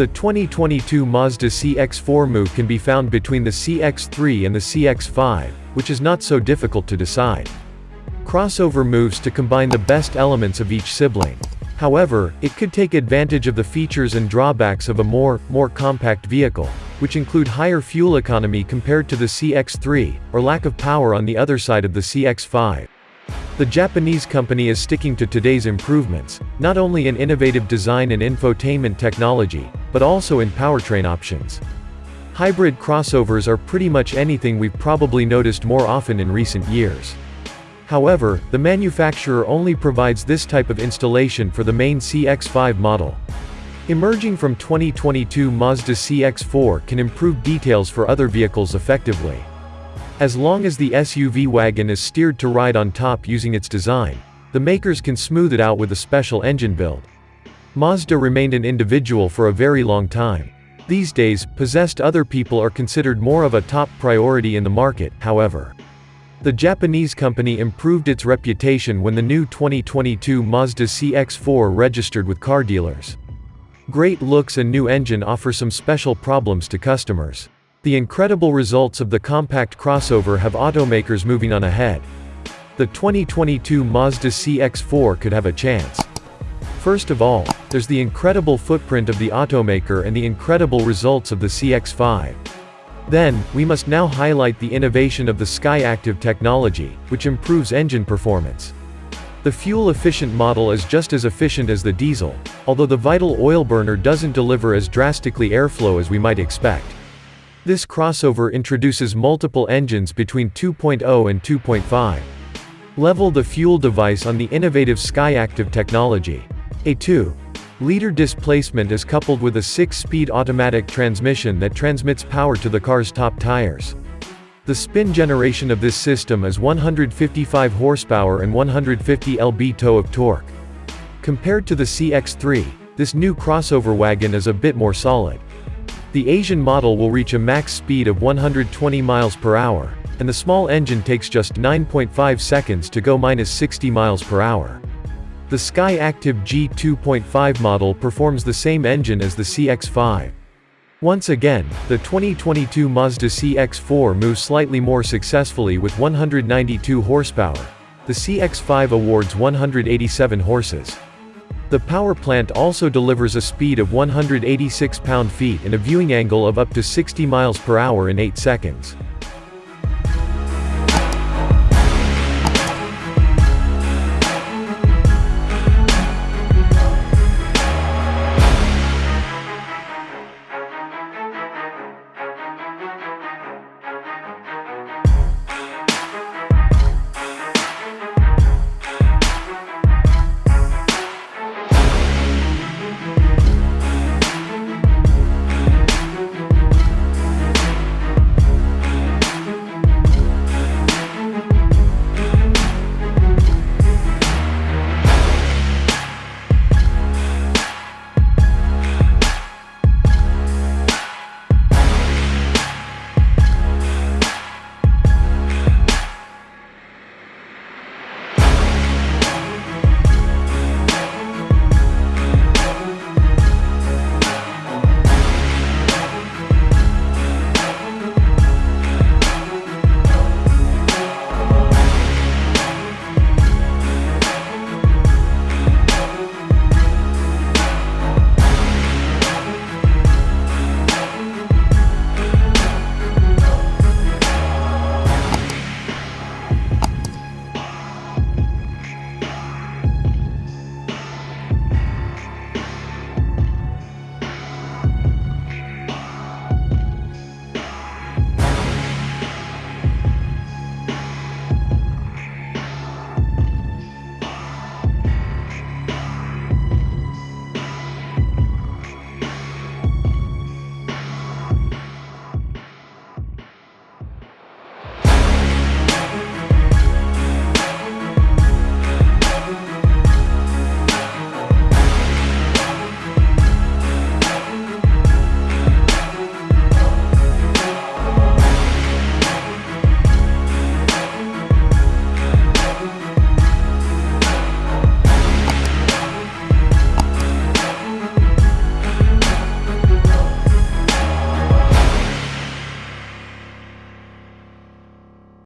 The 2022 Mazda CX-4 move can be found between the CX-3 and the CX-5, which is not so difficult to decide. Crossover moves to combine the best elements of each sibling. However, it could take advantage of the features and drawbacks of a more, more compact vehicle, which include higher fuel economy compared to the CX-3, or lack of power on the other side of the CX-5. The Japanese company is sticking to today's improvements, not only in innovative design and infotainment technology, but also in powertrain options. Hybrid crossovers are pretty much anything we've probably noticed more often in recent years. However, the manufacturer only provides this type of installation for the main CX-5 model. Emerging from 2022 Mazda CX-4 can improve details for other vehicles effectively. As long as the SUV wagon is steered to ride on top using its design, the makers can smooth it out with a special engine build. Mazda remained an individual for a very long time. These days, possessed other people are considered more of a top priority in the market, however. The Japanese company improved its reputation when the new 2022 Mazda CX-4 registered with car dealers. Great looks and new engine offer some special problems to customers. The incredible results of the compact crossover have automakers moving on ahead. The 2022 Mazda CX-4 could have a chance. First of all, there's the incredible footprint of the automaker and the incredible results of the CX-5. Then, we must now highlight the innovation of the SkyActiv technology, which improves engine performance. The fuel-efficient model is just as efficient as the diesel, although the vital oil burner doesn't deliver as drastically airflow as we might expect. This crossover introduces multiple engines between 2.0 and 2.5. Level the fuel device on the innovative SkyActiv technology. A 2 liter displacement is coupled with a 6-speed automatic transmission that transmits power to the car's top tires. The spin generation of this system is 155 horsepower and 150 lb-toe of torque. Compared to the CX-3, this new crossover wagon is a bit more solid. The Asian model will reach a max speed of 120 miles per hour, and the small engine takes just 9.5 seconds to go minus 60 miles per hour. The SkyActiv G2.5 model performs the same engine as the CX-5. Once again, the 2022 Mazda CX-4 moves slightly more successfully with 192 horsepower. The CX-5 awards 187 horses. The power plant also delivers a speed of 186 pound-feet and a viewing angle of up to 60 miles per hour in 8 seconds.